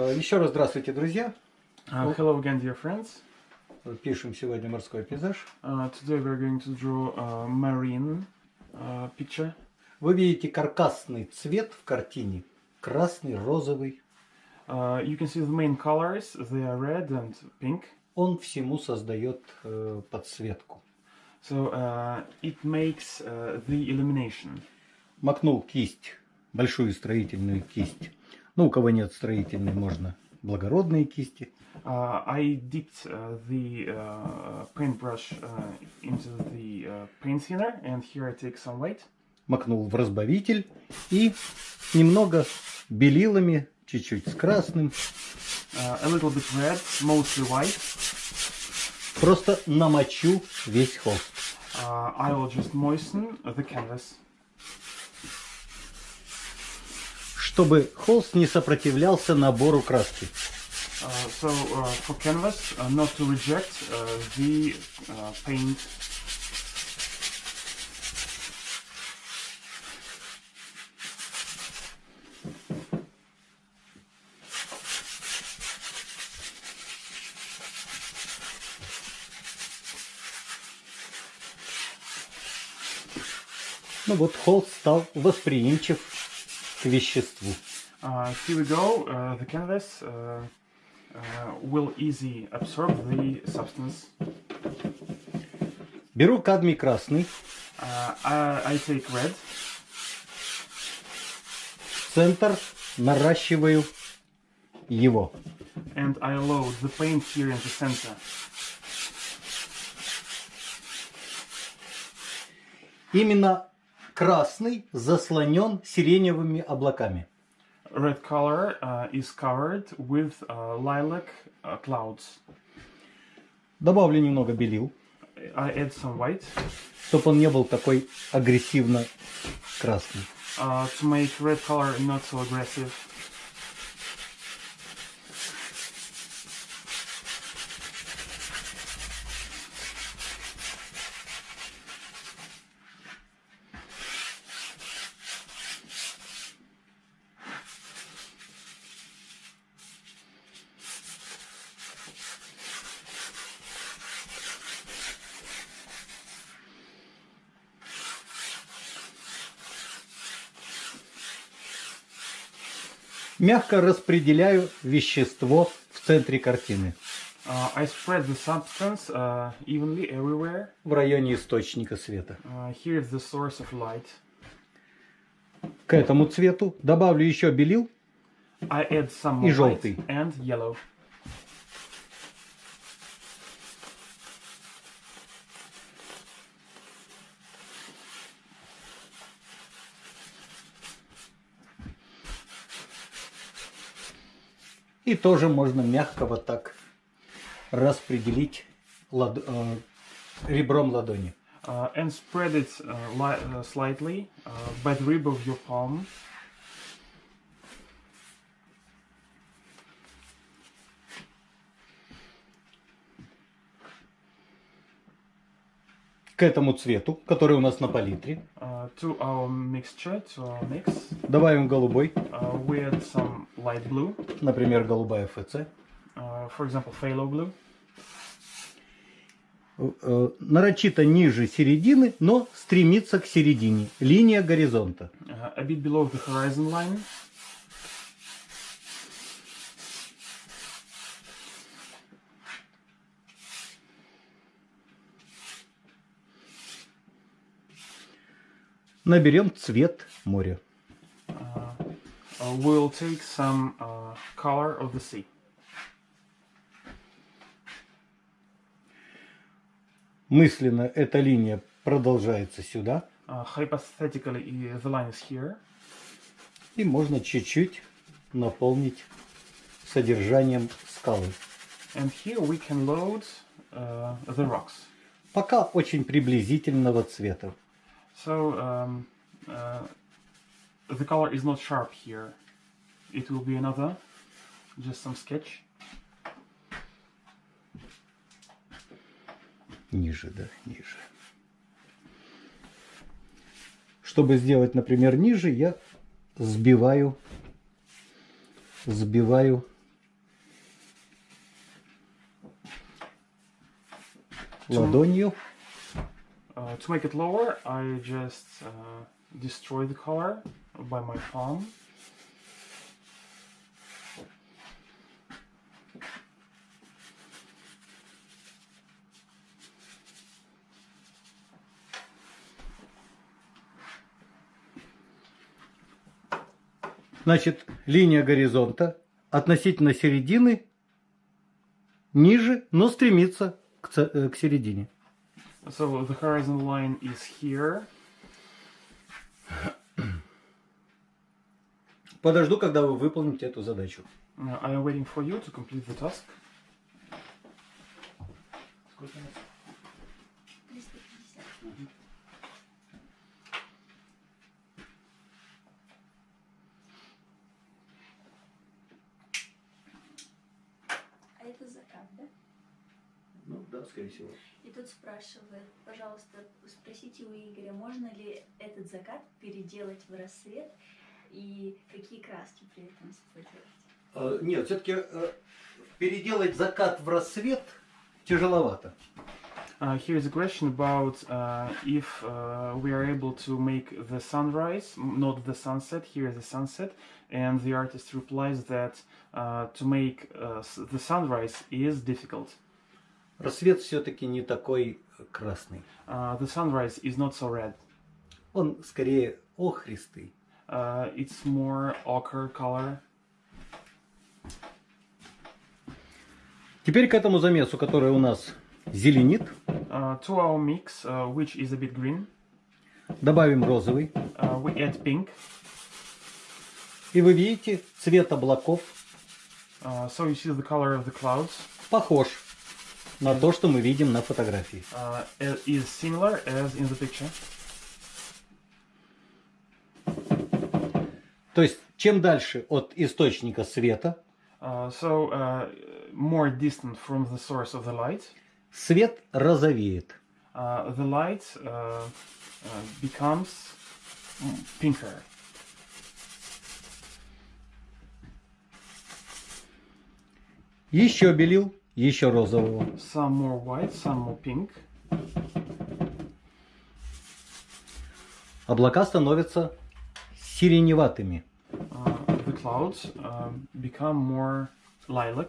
Э, Еще раз здравствуйте, друзья. Uh, hello again, dear friends. Пишем сегодня морской пейзаж. Uh, today we're going to draw a marine uh, picture. Вы видите каркасный цвет в картине. Красный, розовый. Uh, you can see the main colors, they are red and pink. Он всему создает э, подсветку. So uh, it makes uh, the illumination. Макнул кисть, большую строительную кисть. Ну, у кого нет строительной, можно благородные кисти. Uh, I dipped uh, the uh, paintbrush uh, into the uh, paint thinner, and here I take some white. Макнул в разбавитель и немного белилами, чуть-чуть с красным. Uh, a little bit red, mostly white. Просто намочу весь холст. Uh, I will just moisten the canvas Чтобы холст не сопротивлялся набору краски. Uh, so uh, for canvas, uh, not to reject uh, the uh, paint. Ну вот холст стал восприимчив к веществу. Uh, here we go. Uh, the canvas uh, uh, will easy absorb the substance. Беру кадмий красный, Uh, I, I take red. центр наращиваю его. and I load the paint here in the center. Именно красный заслонен сиреневыми облаками. Red color uh, is covered with uh, lilac uh, clouds. Добавлю немного белил, I add some white чтобы он не был такой агрессивно красный. uh, to make red color not so aggressive. Мягко распределяю вещество в центре картины, Uh, I spread the substance uh, evenly everywhere. в районе источника света. Uh, here is the source of light. К этому цвету добавлю еще белил I add some И желтый. and yellow. И тоже можно мягко вот так распределить лад- э, ребром ладони. Uh, and spread it uh, li- uh, slightly uh, by the rib of your palm. К этому цвету, который у нас на палитре, Uh, to our mixture, to our mix, добавим голубой, uh, add some light blue, например, голубая ФЦ. uh, for example, phthalo blue. Э, нарочито ниже середины, но стремится к середине. Линия горизонта. uh, a bit below the horizon line. Наберем цвет моря. Uh, we'll take some uh, color of the sea. Мысленно эта линия продолжается сюда. Uh, hypothetically, the line is here, И можно чуть-чуть наполнить содержанием скалы. and here we can load uh, the rocks. Пока очень приблизительного цвета. So um, uh, the color is not sharp here. It will be another, just some sketch. Ниже, да, ниже. Чтобы сделать, например, ниже, я сбиваю, сбиваю ладонью. Uh, to make it lower, I just uh, destroy the color by my palm. Значит, линия горизонта относительно середины ниже, но стремится к, э, к середине. So the horizon line is here. Подожду, когда вы выполните эту задачу. Uh, I am waiting for you to complete the task. 350. А это закат, да? Ну, да, скорее всего. И тут спрашивают, пожалуйста, спросите у Игоря, можно ли этот закат переделать в рассвет и какие краски при этом использовать? нет, все-таки переделать закат в рассвет тяжеловато. Uh, here is a question about uh, if uh, we are able to make the sunrise, not the sunset. Here is the sunset, and the artist replies that uh, to make uh, the sunrise is difficult. Рассвет все-таки не такой красный. Uh, the sunrise is not so red. Он скорее охристый. Uh, it's more ochre color. Теперь к этому замесу, который у нас зеленит, Uh, to our mix, uh, which is a bit green, добавим розовый. uh, we add pink. И вы видите, цвет облаков Uh, so you see the color of the clouds похож на то, что мы видим на фотографии. uh, is similar as in the picture. То есть, чем дальше от источника света, Uh, so uh, more distant from the source of the light, свет розовеет. uh, the light uh, uh, becomes mm, pinker. Еще белил, еще розового. Some more white, some more pink. Облака становятся сиреневатыми, Uh, the clouds uh, become more lilac,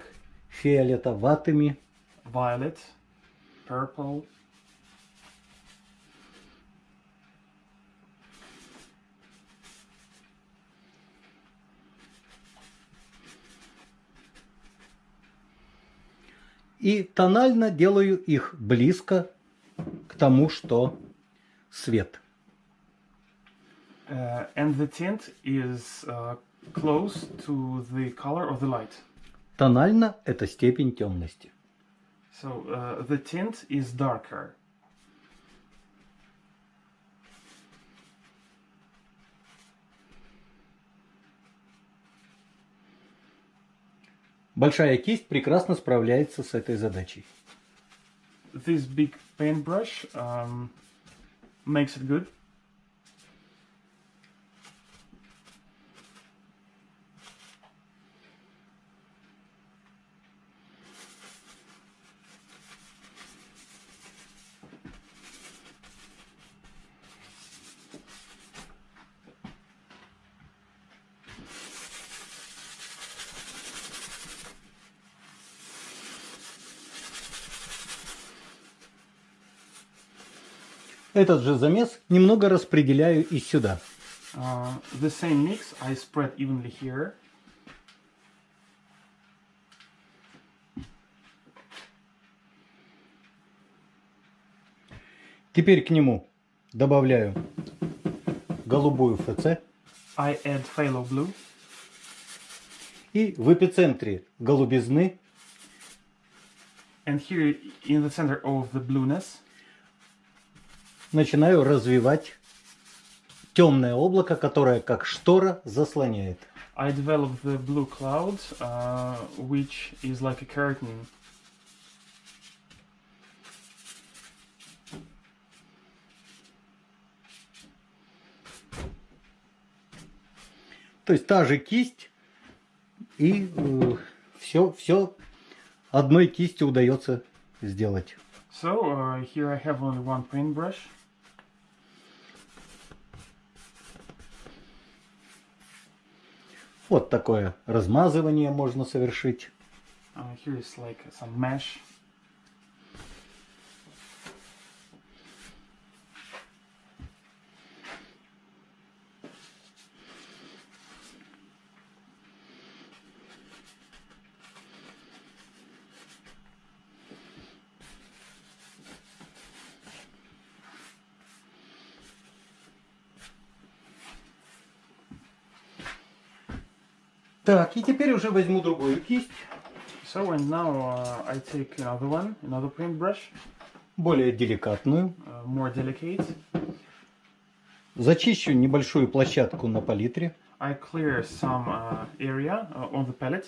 фиолетоватыми, violet, purple. и тонально делаю их близко к тому, что свет. Uh, and the tint is uh, close to the color of the light. Тонально – это степень темности. So uh, the tint is darker. Большая кисть прекрасно справляется с этой задачей. This big paintbrush um, makes it good. Этот же замес немного распределяю и сюда. Uh, the same mix I spread evenly here. Теперь к нему добавляю голубую ФЦ. I add phthalo blue. И в эпицентре голубизны And here in the center of the blueness, начинаю развивать темное облако, которое как штора заслоняет. I develop the blue cloud, uh, which is like a curtain. То есть та же кисть, и все, все одной кистью удается сделать. So uh, here I have only one paintbrush. Вот такое размазывание можно совершить. Uh, here is like some mesh. Так, и теперь уже возьму другую кисть, So and now uh, I take another one, another paintbrush, более деликатную. uh, more delicate. Зачищу небольшую площадку на палитре. I clear some uh, area uh, on the palette.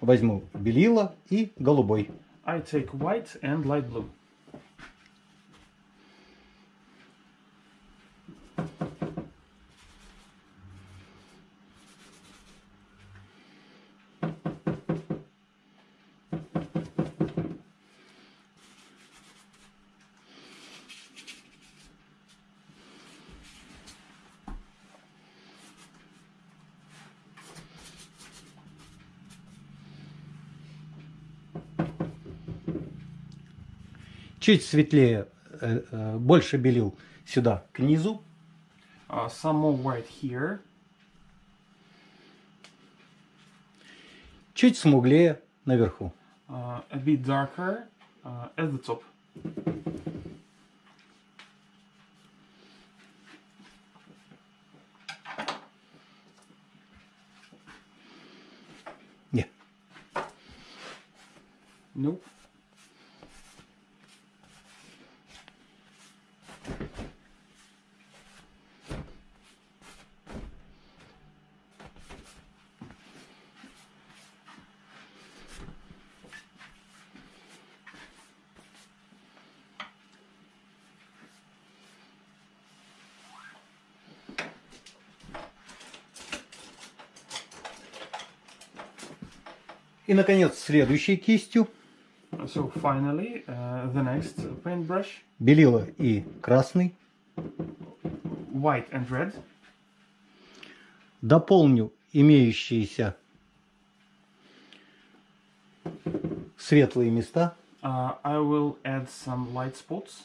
Возьму белила и голубой. I take white and light blue. Чуть светлее, э, э, больше белил сюда, к низу. Uh, some more white here. Чуть смуглее наверху. Uh, a bit darker uh, at the top. Не. Nope. И, наконец, следующей кистью So finally, uh, the next paintbrush, белила и красный. white and red. Дополню имеющиеся светлые места. Uh, I will add some light spots.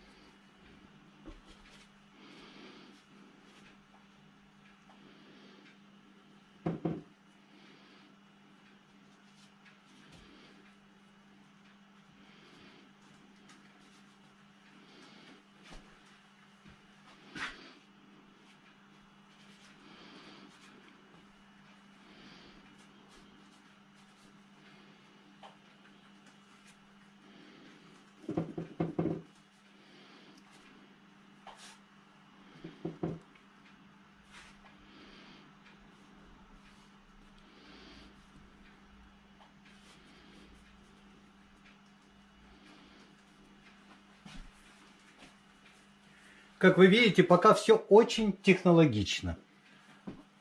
Как вы видите, пока все очень технологично.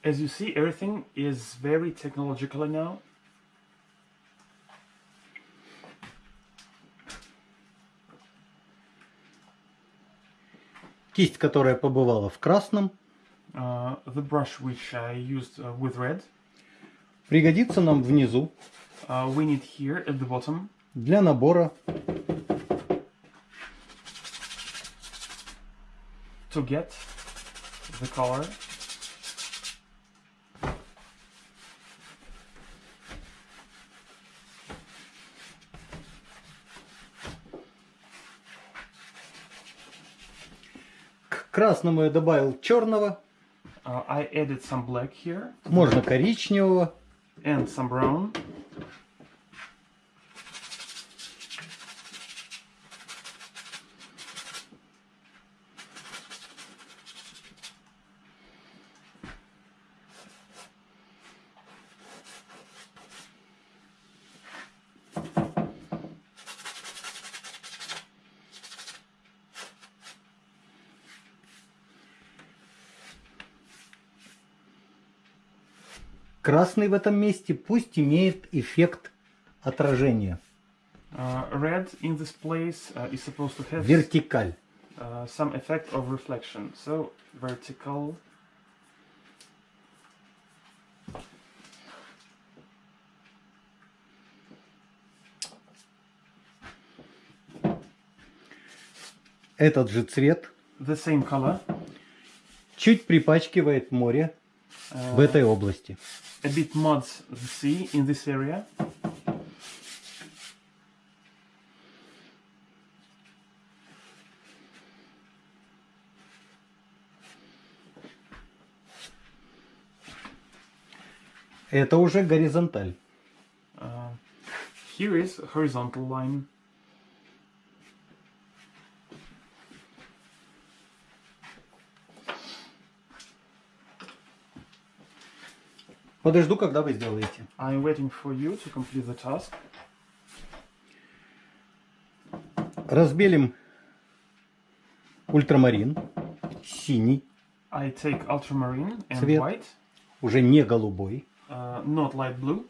As you see, everything is very technological now. Кисть, которая побывала в красном, Uh, the brush which I used uh, with red, пригодится нам внизу uh, we need here at the bottom для набора to get the color. К красному я добавил черного, Uh, I added some black here можно коричневого. and some brown. Красный в этом месте пусть имеет эффект отражения. Uh, red in this place uh, is supposed to have Вертикаль. uh, some effect of reflection. So vertical. Этот же цвет The same color, чуть припачкивает море в этой области. a bit muds the sea in this area. Это уже горизонталь. Uh, here is a horizontal line. Подожду, когда вы сделаете. I'm waiting for you to complete the task. Разбелим ультрамарин, синий, I take ultramarine and Цвет. white, уже не голубой. uh, not light blue.